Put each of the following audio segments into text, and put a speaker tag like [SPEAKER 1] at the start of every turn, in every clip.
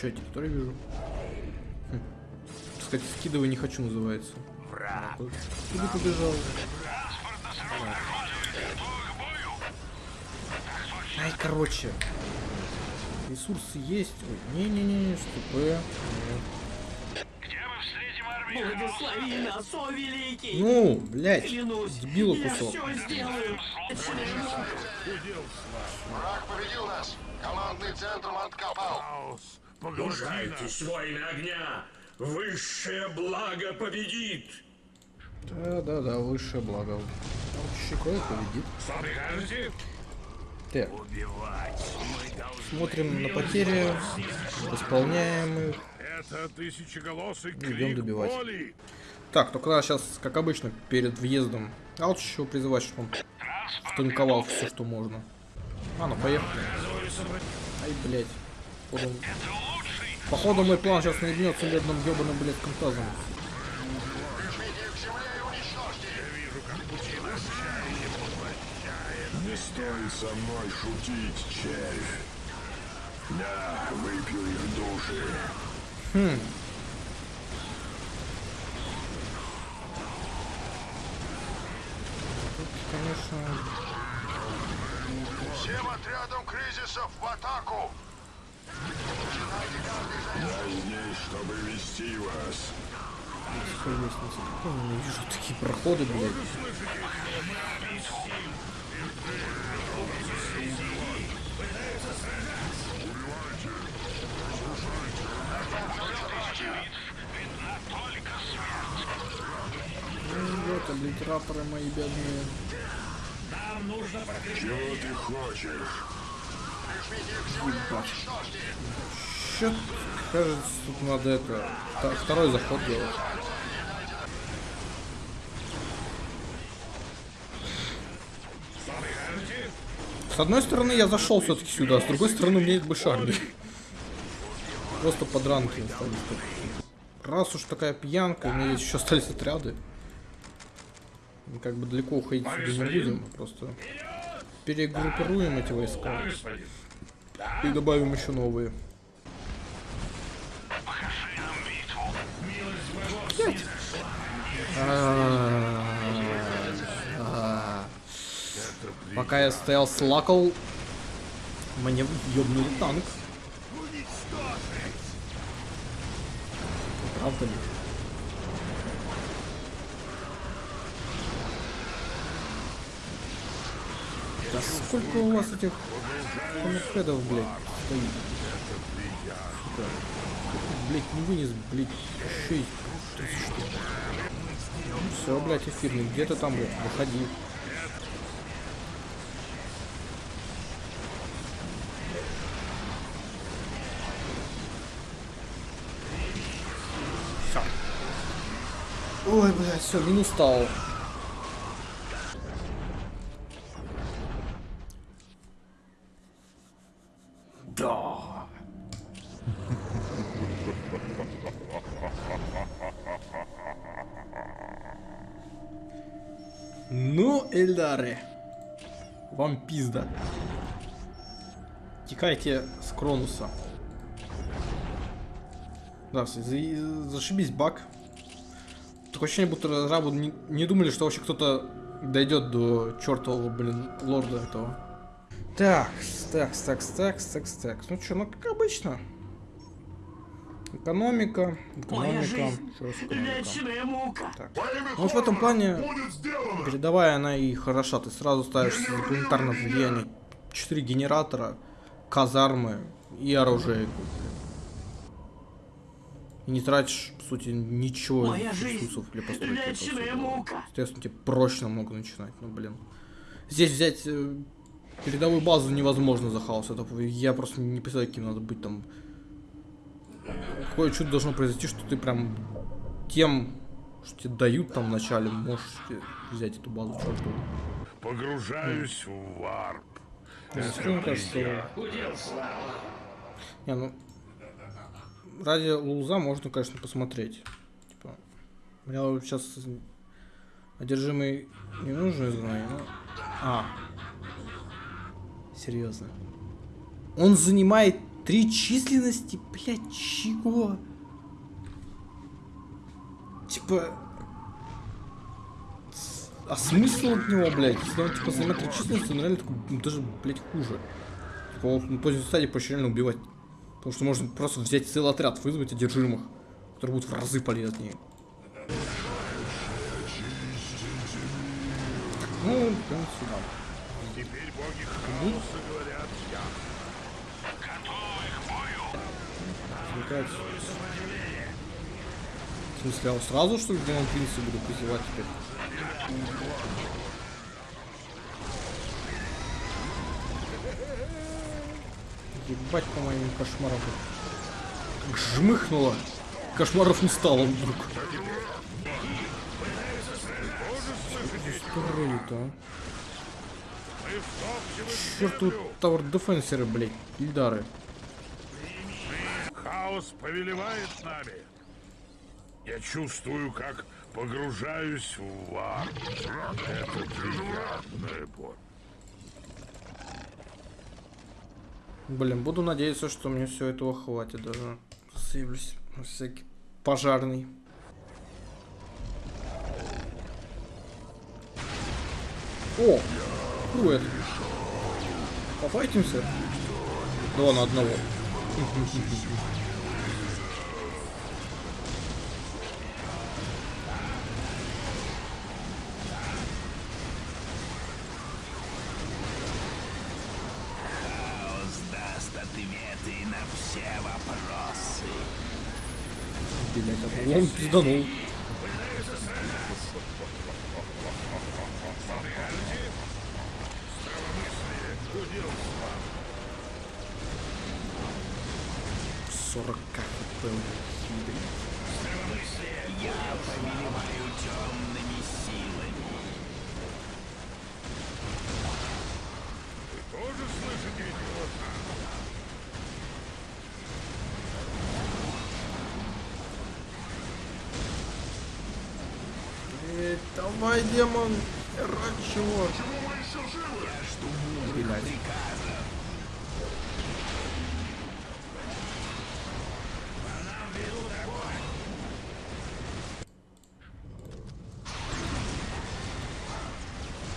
[SPEAKER 1] Че, я территорию вижу? Хм. Сказать, скидывай не хочу называется.
[SPEAKER 2] Враг.
[SPEAKER 1] Куда побежал? Ай, короче. Ресурсы есть. Ой, не-не-не, СТП. Нет.
[SPEAKER 3] Где мы встретим армию?
[SPEAKER 4] Благослови нас, о великий!
[SPEAKER 1] Ну, блядь,
[SPEAKER 4] Клянусь,
[SPEAKER 1] дебила
[SPEAKER 4] я
[SPEAKER 1] кусок.
[SPEAKER 4] все сделаю!
[SPEAKER 5] Враг победил нас. Командный центр откопал.
[SPEAKER 2] Хаос.
[SPEAKER 6] Мужайтесь, воины огня! Высшее благо победит!
[SPEAKER 1] Да-да-да, высшее благо. Щекой победит.
[SPEAKER 2] Что прикажете?
[SPEAKER 1] Так, смотрим на потери, исполняем их.
[SPEAKER 2] Это тысячеголосый
[SPEAKER 1] Идем добивать.
[SPEAKER 2] боли.
[SPEAKER 1] Так, только надо сейчас, как обычно, перед въездом Алчичева призывать, чтобы он станковал все, что можно. А, ну поехали. Ай, блядь. Походу, походу мой план сейчас наебнется медным ебаным, блядь, контазом.
[SPEAKER 7] Не стоит со мной шутить, червь. Да, выпью их души.
[SPEAKER 1] Конечно,
[SPEAKER 5] Всем отрядам кризисов в атаку.
[SPEAKER 7] Я здесь, чтобы вести вас.
[SPEAKER 1] тихо лестница. Какой я ненавижу такие проходы, блядь. Ну, Вот, облитераторы мои бедные.
[SPEAKER 7] Чего ты хочешь?
[SPEAKER 1] Чё, кажется, тут надо это, вто- второй заход делать. С одной стороны, я зашел все-таки сюда, с другой стороны, у меня есть больше армии. Просто подранки остались. Раз уж такая пьянка, у меня есть еще остались отряды. Мы как бы далеко уходить сюда не будем, просто перегруппируем эти войска И добавим еще новые. А, Пока я стоял с лакол, мне ёбнули танк. Правда ли? Да сколько у вас этих хаммерхедов, блядь, стоит? Сука. Блядь, не вынес, блядь, еще и 30 штук. Ну все, блядь, эфирный, где ты там, блядь, выходи. Ой, блядь, все, минус стал. Ну, Эльдары. Вам пизда. Текайте с Кронуса. Да, за- за- зашибись баг. Такое ощущение, будто разрабы не, не думали, что вообще кто-то дойдет до чертового, блин, лорда этого. Так, так, так, так, так, так. Ну что, ну как обычно. Экономика, экономика.
[SPEAKER 4] Вечная мука!
[SPEAKER 1] Так. Ну вот в этом плане передовая она и хороша. Ты сразу ставишь планетарное влияние. Четыре генератора, казармы и оружие. И не тратишь, по сути, ничего
[SPEAKER 4] Моя
[SPEAKER 1] ресурсов для постройки. Соответственно, тебе проще намного начинать. Ну, блин. Здесь взять э, передовую базу невозможно за хаос. Это я просто не представляю, каким надо быть там. Какое чудо должно произойти, что ты прям тем, что тебе дают там вначале, можешь себе взять эту базу чертову.
[SPEAKER 2] Погружаюсь в варп.
[SPEAKER 1] Кажется,
[SPEAKER 4] слава!
[SPEAKER 1] Не, ну... Ради луза можно, конечно, посмотреть. Типа, мне вот сейчас одержимый не нужно знаю, но... А. Серьезно. Он занимает Три численности, блядь, чего? Типа... А смысл от него, блядь? Если он, типа, займет три численности, он реально такой, ну, даже, блядь, хуже. Типа, он на поздней стадии проще реально убивать. Потому что можно просто взять целый отряд, вызвать одержимых, которые будут в разы полезнее. Ну, прям сюда.
[SPEAKER 2] Теперь боги хаоса говорят я.
[SPEAKER 1] Отвлекается. В смысле, а сразу, что ли, Демон Принца буду призывать теперь? Ебать по моим кошмарам. Жмыхнуло. Кошмаров не стало вдруг. Рыли-то, а?
[SPEAKER 2] Мы втопчем их
[SPEAKER 1] Черт тут Tower Defenser ы, блядь, Ильдары.
[SPEAKER 2] Хаос повелевает нами. Я чувствую, как погружаюсь в варп. Это приятная боль.
[SPEAKER 1] Блин, буду надеяться, что мне все этого хватит даже. Сейвлюсь на всякий пожарный. О! Крует. Пофайтимся? Два на одного.
[SPEAKER 3] Ответы на все вопросы.
[SPEAKER 1] Блять, а он пизданул. Сорок давай, демон, ради чего?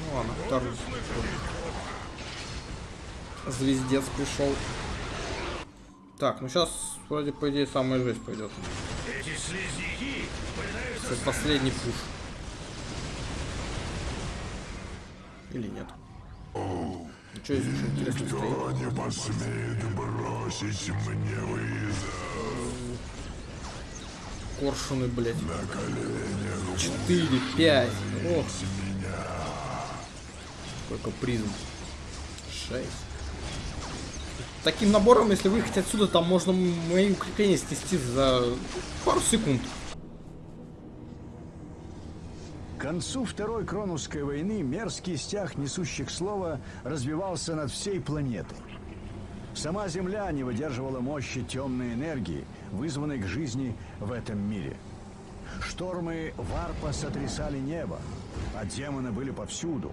[SPEAKER 1] Ну ладно, второй. Звездец пришел. Так, ну сейчас вроде по идее самая жесть пойдет.
[SPEAKER 2] Эти слизняки пытаются
[SPEAKER 1] Это последний пуш. Или нет? Ну что здесь еще интересно стоит?
[SPEAKER 7] Кто не посмеет бросить мне вызов?
[SPEAKER 1] Коршуны, блядь. Четыре, пять. Ох. Сколько призм? Шесть. Таким набором, если выехать отсюда, там можно мои укрепления снести за пару секунд.
[SPEAKER 8] К концу Второй Кронусской войны мерзкий стяг несущих слова развивался над всей планетой. Сама Земля не выдерживала мощи темной энергии, вызванной к жизни в этом мире. Штормы варпа сотрясали небо, а демоны были повсюду.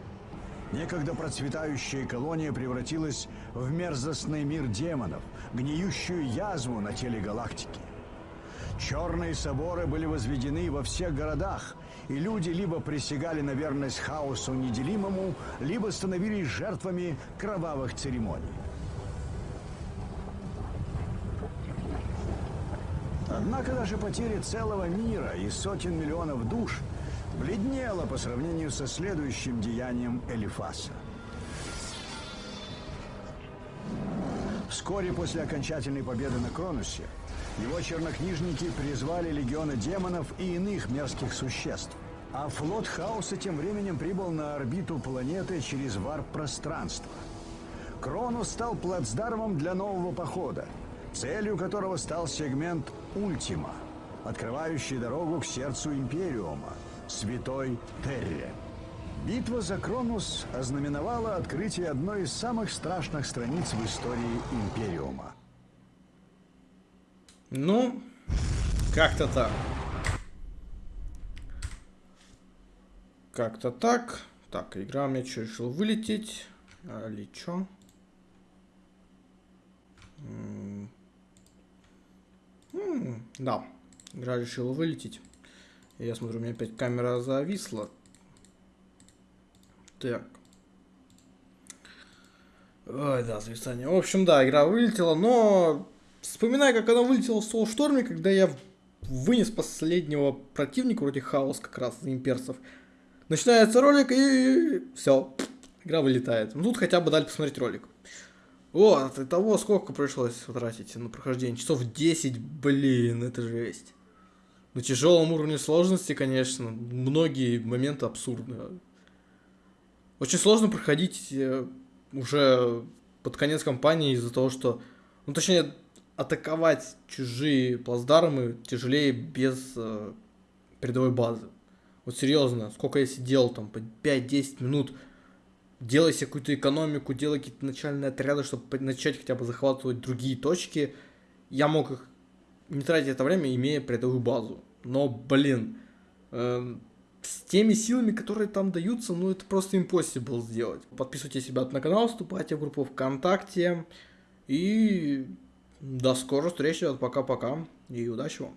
[SPEAKER 8] Некогда процветающая колония превратилась в мерзостный мир демонов, гниющую язву на теле галактики. Черные соборы были возведены во всех городах, и люди либо присягали на верность хаосу неделимому, либо становились жертвами кровавых церемоний. Однако даже потеря целого мира и сотен миллионов душ бледнела по сравнению со следующим деянием Элифаса. Вскоре после окончательной победы на Кронусе его чернокнижники призвали легионы демонов и иных мерзких существ. А флот Хаоса тем временем прибыл на орбиту планеты через варп-пространство. Кронус стал плацдармом для нового похода, целью которого стал сегмент Ультима, открывающий дорогу к сердцу Империума, Святой Терре. Битва за Кронус ознаменовала открытие одной из самых страшных страниц в истории Империума.
[SPEAKER 1] Ну, как-то так. Как-то так. Так, игра меня что, решил вылететь? А, Или что? Да, игра решила вылететь. Я смотрю, у меня опять камера зависла. Так. Ой, да, зависание. В общем, да, игра вылетела, но вспоминаю, как она вылетела в Soulstorm, когда я вынес последнего противника, вроде хаос как раз имперцев. Начинается ролик и все, игра вылетает. Ну тут хотя бы дали посмотреть ролик. Вот, и того сколько пришлось потратить на прохождение? Часов 10, блин, это жесть. На тяжелом уровне сложности, конечно, многие моменты абсурдны. Очень сложно проходить э, уже под конец кампании из-за того, что... Ну, точнее, атаковать чужие плацдармы тяжелее без э, передовой базы. Вот серьезно, сколько я сидел там, по 5-10 минут, делай себе какую-то экономику, делай какие-то начальные отряды, чтобы начать хотя бы захватывать другие точки. Я мог их не тратить это время, имея передовую базу. Но, блин, эм, с теми силами, которые там даются, ну это просто impossible сделать. Подписывайтесь, ребят, на канал, вступайте в группу ВКонтакте. И до скорых встреч, ребят, пока-пока. И удачи вам.